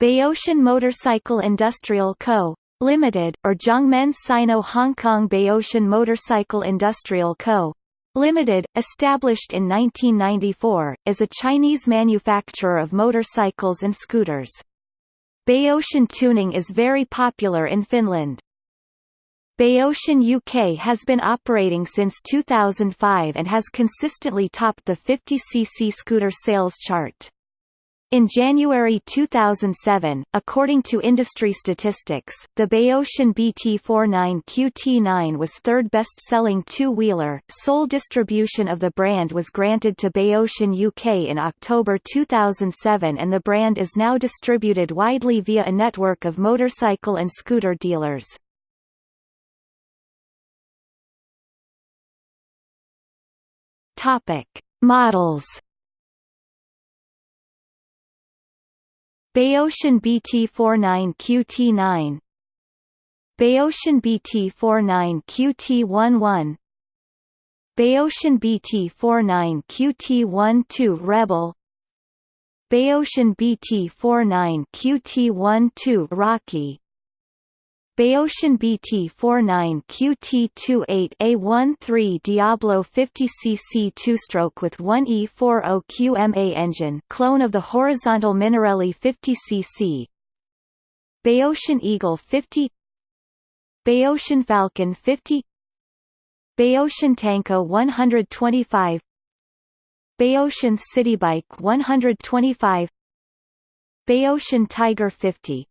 Baotian Motorcycle Industrial Co. Limited, or Jiangmen Sino Hong Kong Baotian Motorcycle Industrial Co. Limited, established in 1994, is a Chinese manufacturer of motorcycles and scooters. Baotian tuning is very popular in Finland. Baotian UK has been operating since 2005 and has consistently topped the 50cc scooter sales chart. In January 2007, according to industry statistics, the Baotian BT49 QT9 was third best-selling two-wheeler. Sole distribution of the brand was granted to Baotian UK in October 2007 and the brand is now distributed widely via a network of motorcycle and scooter dealers. Topic: Models Baotian BT49 QT9 Baotian BT49 QT11 Baotian BT49 QT12 Rebel. Baotian BT49 QT12 Rocky Baotian BT49 QT28A13 Diablo 50cc two-stroke with 1E40 QMA engine clone of the horizontal Minarelli 50cc Baotian Eagle 50 Baotian Falcon 50 Baotian Tanko 125 Baotian Citybike 125 Baotian Tiger 50